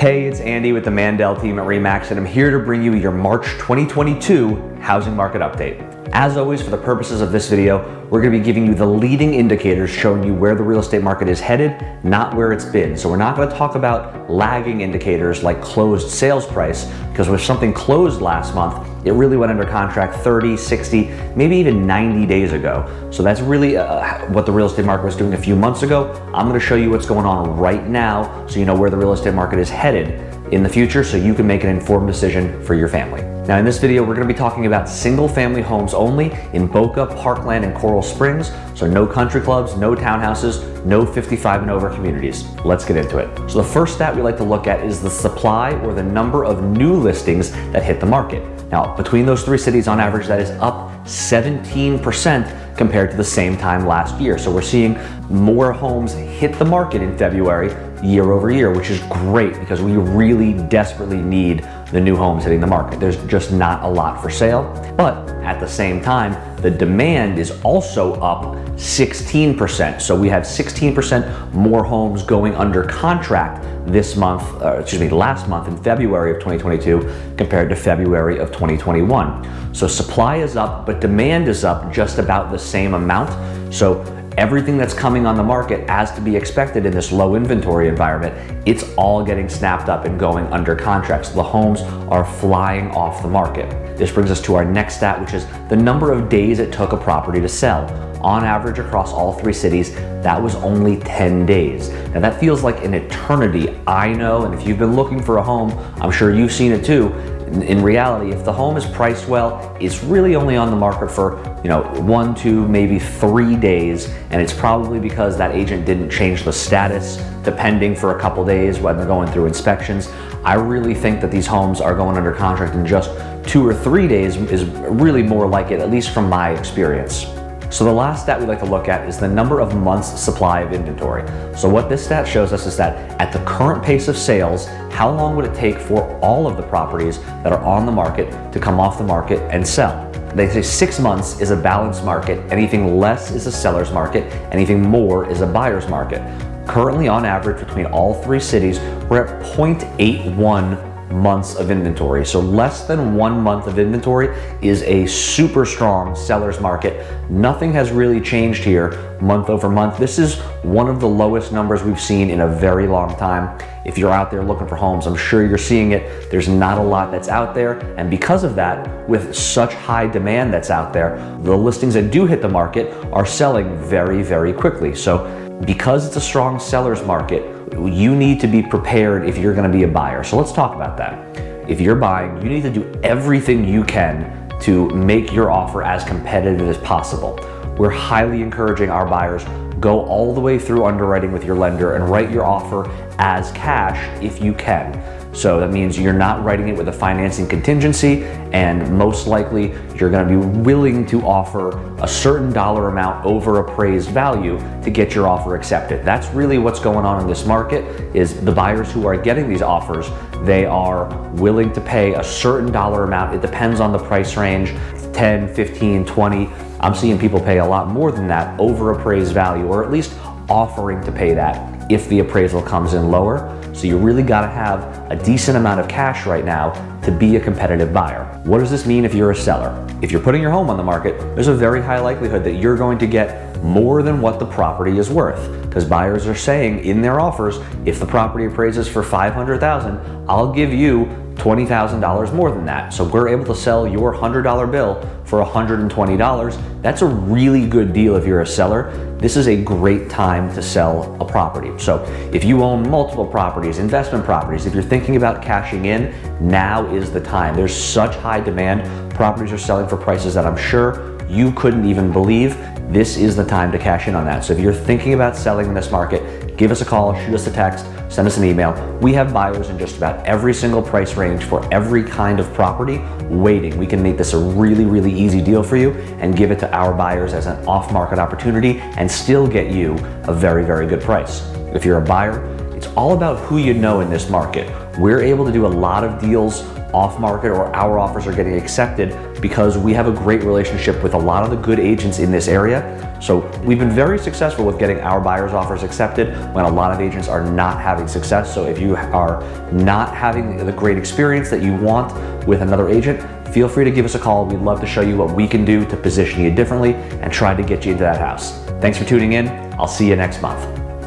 Hey, it's Andy with the Mandel team at REMAX and I'm here to bring you your March 2022 housing market update. As always, for the purposes of this video, we're gonna be giving you the leading indicators showing you where the real estate market is headed, not where it's been. So we're not gonna talk about lagging indicators like closed sales price, because with something closed last month, it really went under contract 30, 60, maybe even 90 days ago. So that's really uh, what the real estate market was doing a few months ago. I'm gonna show you what's going on right now so you know where the real estate market is headed in the future so you can make an informed decision for your family. Now in this video, we're gonna be talking about single family homes only in Boca, Parkland, and Coral Springs. So no country clubs, no townhouses, no 55 and over communities. Let's get into it. So the first stat we like to look at is the supply or the number of new listings that hit the market. Now, between those three cities, on average, that is up 17% compared to the same time last year. So we're seeing more homes hit the market in February year over year, which is great because we really desperately need the new homes hitting the market. There's just not a lot for sale. But at the same time, the demand is also up 16%. So we have 16% more homes going under contract this month, uh, excuse me, last month in February of 2022 compared to February of 2021. So supply is up, but demand is up just about the same amount. So everything that's coming on the market as to be expected in this low inventory environment, it's all getting snapped up and going under contracts. The homes are flying off the market. This brings us to our next stat, which is the number of days it took a property to sell. On average across all three cities, that was only 10 days. Now that feels like an eternity, I know, and if you've been looking for a home, I'm sure you've seen it too, in reality, if the home is priced well, it's really only on the market for, you know, one, two, maybe three days. And it's probably because that agent didn't change the status depending for a couple days when they're going through inspections. I really think that these homes are going under contract in just two or three days is really more like it, at least from my experience. So the last stat we like to look at is the number of months supply of inventory. So what this stat shows us is that at the current pace of sales, how long would it take for all of the properties that are on the market to come off the market and sell? They say six months is a balanced market, anything less is a seller's market, anything more is a buyer's market. Currently on average between all three cities, we're at 0.81 months of inventory. So less than one month of inventory is a super strong seller's market. Nothing has really changed here month over month. This is one of the lowest numbers we've seen in a very long time. If you're out there looking for homes, I'm sure you're seeing it. There's not a lot that's out there. And because of that, with such high demand that's out there, the listings that do hit the market are selling very, very quickly. So because it's a strong seller's market, you need to be prepared if you're gonna be a buyer. So let's talk about that. If you're buying, you need to do everything you can to make your offer as competitive as possible. We're highly encouraging our buyers go all the way through underwriting with your lender and write your offer as cash if you can. So that means you're not writing it with a financing contingency and most likely you're gonna be willing to offer a certain dollar amount over appraised value to get your offer accepted. That's really what's going on in this market is the buyers who are getting these offers, they are willing to pay a certain dollar amount. It depends on the price range, 10, 15, 20. I'm seeing people pay a lot more than that over appraised value or at least offering to pay that if the appraisal comes in lower. So you really gotta have a decent amount of cash right now to be a competitive buyer. What does this mean if you're a seller? If you're putting your home on the market, there's a very high likelihood that you're going to get more than what the property is worth because buyers are saying in their offers, if the property appraises for 500,000, I'll give you $20,000 more than that. So we're able to sell your $100 bill for $120. That's a really good deal if you're a seller. This is a great time to sell a property. So if you own multiple properties, investment properties, if you're thinking about cashing in, now is the time. There's such high demand. Properties are selling for prices that I'm sure you couldn't even believe. This is the time to cash in on that. So if you're thinking about selling in this market, give us a call, shoot us a text, send us an email. We have buyers in just about every single price range for every kind of property waiting. We can make this a really, really easy deal for you and give it to our buyers as an off-market opportunity and still get you a very, very good price. If you're a buyer, it's all about who you know in this market. We're able to do a lot of deals off market or our offers are getting accepted because we have a great relationship with a lot of the good agents in this area. So we've been very successful with getting our buyers offers accepted when a lot of agents are not having success. So if you are not having the great experience that you want with another agent, feel free to give us a call. We'd love to show you what we can do to position you differently and try to get you into that house. Thanks for tuning in. I'll see you next month.